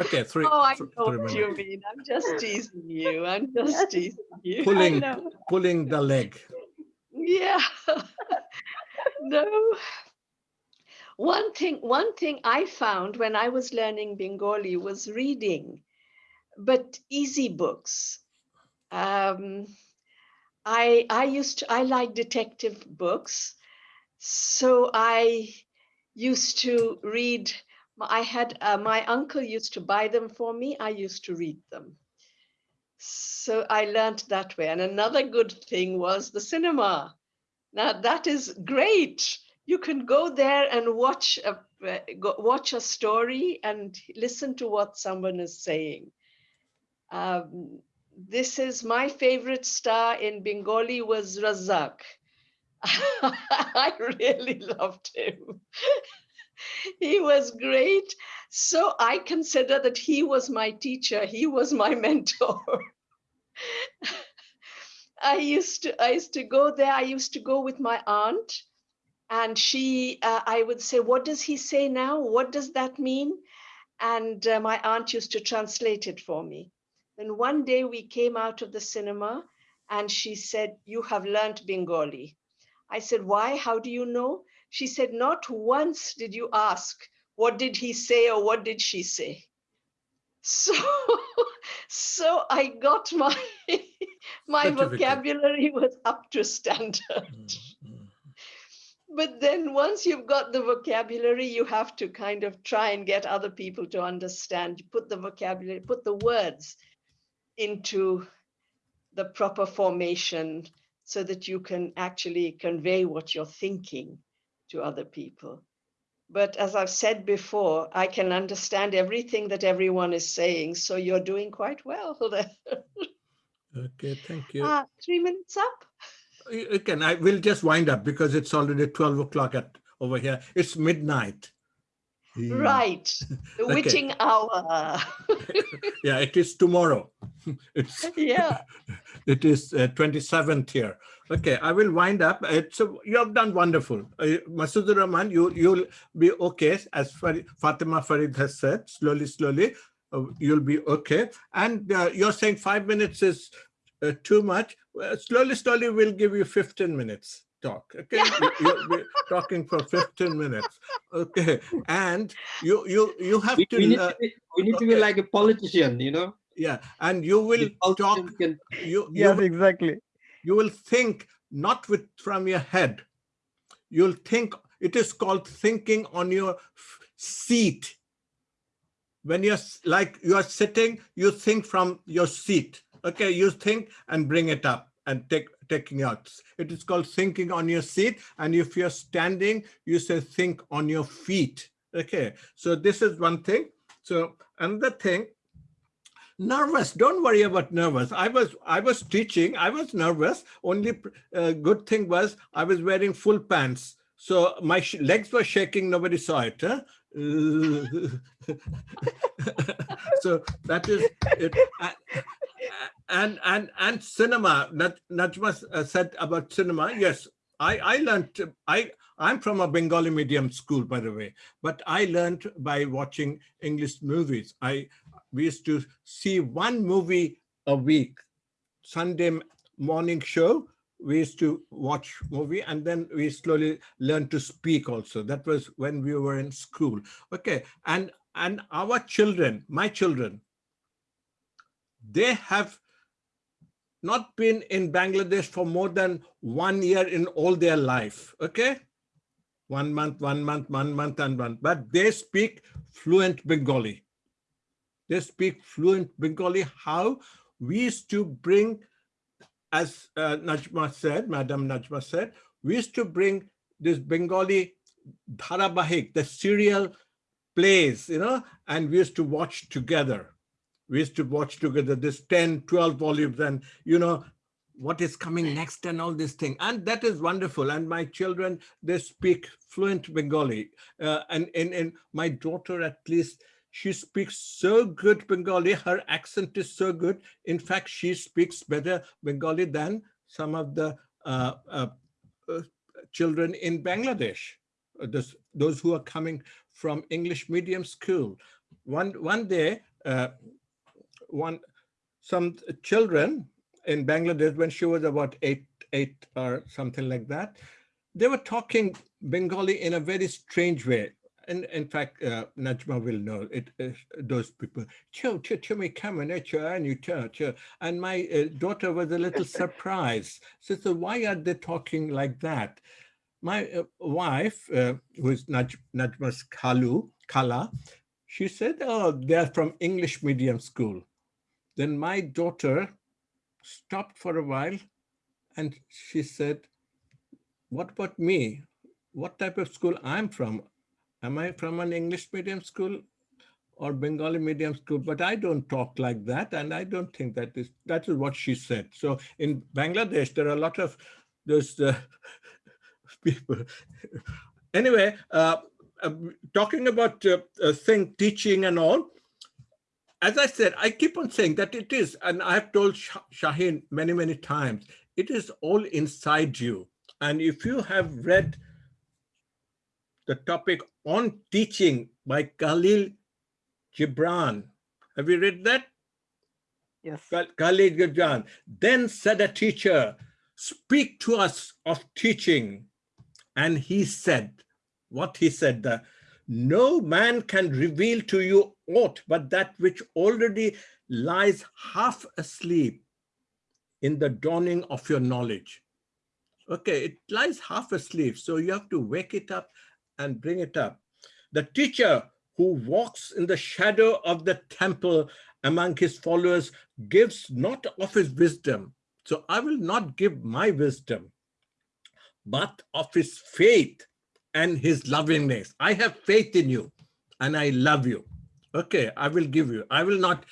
Okay, three. Oh, I th know what minutes. you mean. I'm just teasing you. I'm just teasing you. Pulling, pulling the leg. Yeah. no. One thing, one thing I found when I was learning Bengali was reading, but easy books. Um, I I used to I like detective books, so I used to read. I had uh, my uncle used to buy them for me. I used to read them. So I learned that way. And another good thing was the cinema. Now that is great. You can go there and watch a uh, go, watch a story and listen to what someone is saying. Um, this is my favorite star in Bengali was Razak. I really loved him. he was great. So I consider that he was my teacher. He was my mentor. I used to I used to go there. I used to go with my aunt, and she uh, I would say, "What does he say now? What does that mean?" And uh, my aunt used to translate it for me. Then one day we came out of the cinema, and she said, "You have learned Bengali." I said, "Why? How do you know?" She said, "Not once did you ask, what did he say or what did she say?" So, so I got my my vocabulary was up to standard. Mm, mm. But then once you've got the vocabulary, you have to kind of try and get other people to understand. You put the vocabulary, put the words into the proper formation so that you can actually convey what you're thinking to other people. But as I've said before, I can understand everything that everyone is saying. So you're doing quite well there. Okay, thank you. Ah, three minutes up. You can, I will just wind up because it's already 12 o'clock at over here. It's midnight. Yeah. Right. The Okay. witching hour. Yeah, it is tomorrow. It's yeah. it is uh, 27th here. Okay, I will wind up. It's you have done wonderful. Uh, Masood Rahman, you you'll be okay as Farid, Fatima Farid has said. Slowly, slowly, uh, you'll be okay. And uh, you're saying five minutes is uh, too much. Well, slowly, slowly, we'll give you 15 minutes talk. Okay, you, you'll be talking for 15 minutes. Okay, and you you you have We, to. we need uh, to be, we need to be like a politician, you know. yeah, and you will talk. can- You you Yes, exactly. you will think not with from your head you'll think it is called thinking on your seat when you're like you are sitting you think from your seat okay you think and bring it up and take taking out. It is called thinking on your seat and if you're standing you say think on your feet. Okay so this is one thing. So another thing nervous. Don't worry about nervous. I was i was teaching. I was nervous. Only uh, good thing was i was wearing full pants. So my legs were shaking. Nobody saw it huh? so that is it and and and cinema. That Najma uh, said about cinema. Yes i i learned i i'm from a bengali medium school by the way. But i learned by watching english movies. I we used to see one movie a week. Sunday morning show we used to watch movie and then we slowly learned to speak also. That was when we were in school. Okay and and our children my children they have not been in bangladesh for more than one year in all their life okay? One month one month one month and one. But they speak fluent bengali. They speak fluent bengali. How? We used to bring as uh, Najma said, Madam Najma said, we used to bring this Bengali dharabahik, the serial plays, you know, and we used to watch together. We used to watch together this 10, 12 volumes and, you know, what is coming next and all this thing. And that is wonderful. And my children, they speak fluent Bengali. Uh, and, and, and my daughter, at least, she speaks so good Bengali. Her accent is so good. In fact, she speaks better Bengali than some of the uh, uh, uh, children in Bangladesh, uh, those, those who are coming from English medium school. one one day, uh, one some children in Bangladesh when she was about eight eight or something like that, they were talking Bengali in a very strange way. And in fact, uh, Najma will know it. Uh, those people, cho cho cho me come and you And my uh, daughter was a little surprised. So, so why are they talking like that? My uh, wife, uh, who is Naj Najma's Kalu, Kala, she said, oh, they're from English medium school. Then my daughter stopped for a while and she said, what about me? What type of school I'm from? Am I from an English medium school or Bengali medium school? But I don't talk like that. And I don't think that is, that is what she said. So in Bangladesh, there are a lot of those uh, people. anyway, uh, uh, talking about uh, thing, teaching and all, as I said, I keep on saying that it is, and I've told Shaheen many, many times, it is all inside you. And if you have read the topic on teaching by Khalil Gibran, have you read that? Yes. Khalil Gibran. Then said a teacher, speak to us of teaching. And he said, what he said, the, no man can reveal to you aught but that which already lies half asleep in the dawning of your knowledge. Okay, it lies half asleep, so you have to wake it up and bring it up. The teacher who walks in the shadow of the temple among his followers gives not of his wisdom. So I will not give my wisdom, but of his faith and his lovingness. I have faith in you and I love you. Okay, I will give you. I will not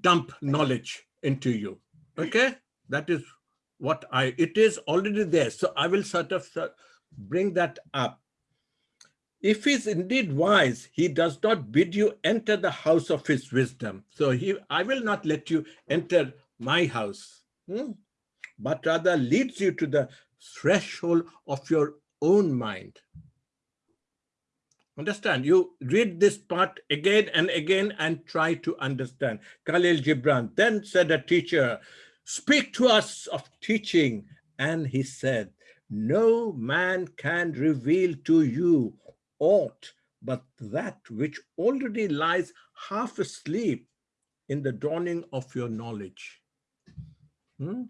dump knowledge into you. Okay, that is what I, it is already there. So I will sort of bring that up. If he's indeed wise, he does not bid you enter the house of his wisdom. So he, I will not let you enter my house, hmm? but rather leads you to the threshold of your own mind. Understand? You read this part again and again and try to understand. Khalil Gibran then said a teacher, speak to us of teaching. And he said, no man can reveal to you aught but that which already lies half asleep in the dawning of your knowledge. Hmm?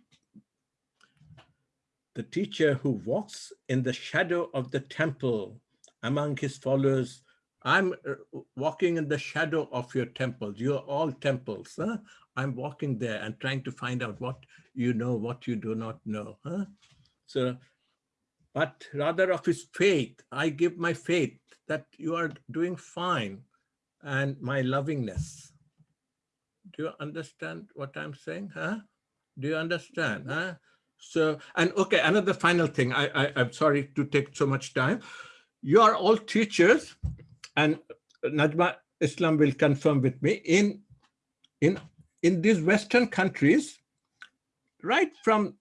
The teacher who walks in the shadow of the temple among his followers, I'm uh, walking in the shadow of your temples. You're all temples. Huh? I'm walking there and trying to find out what you know, what you do not know. Huh? So, but rather of his faith, I give my faith that you are doing fine and my lovingness. Do you understand what I'm saying? Huh? Do you understand? Huh? So, and okay, another final thing. I, I, I'm sorry to take so much time. You are all teachers and Najma Islam will confirm with me in, in in these Western countries, right from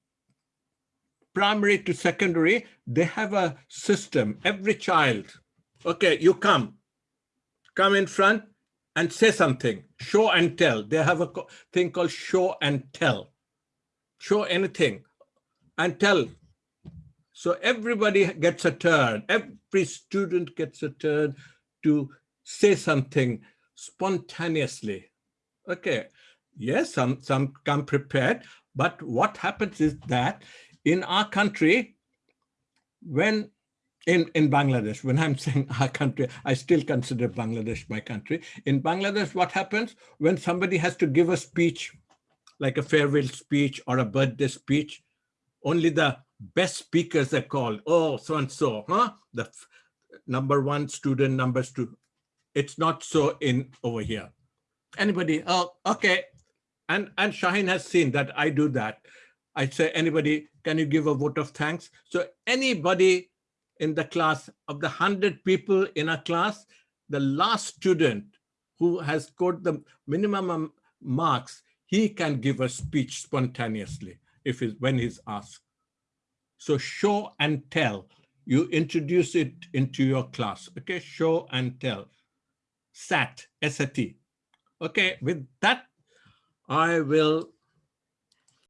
primary to secondary, they have a system, every child. Okay, you come, come in front and say something, show and tell. They have a thing called show and tell. Show anything and tell. So everybody gets a turn. Every student gets a turn to say something spontaneously. Okay, Yes, some, some come prepared, but what happens is that in our country, when in, in Bangladesh, when I'm saying our country, I still consider Bangladesh my country. In Bangladesh, what happens when somebody has to give a speech, like a farewell speech or a birthday speech, only the best speakers are called, oh, so-and-so, huh? The number one student, number two. It's not so in over here. Anybody, oh, okay, and, and Shaheen has seen that I do that. I say, anybody, can you give a vote of thanks? So anybody in the class, of the 100 people in a class, the last student who has scored the minimum marks, he can give a speech spontaneously if he's, when he's asked. So show and tell. You introduce it into your class, okay? Show and tell. SAT, SAT. Okay, with that, I will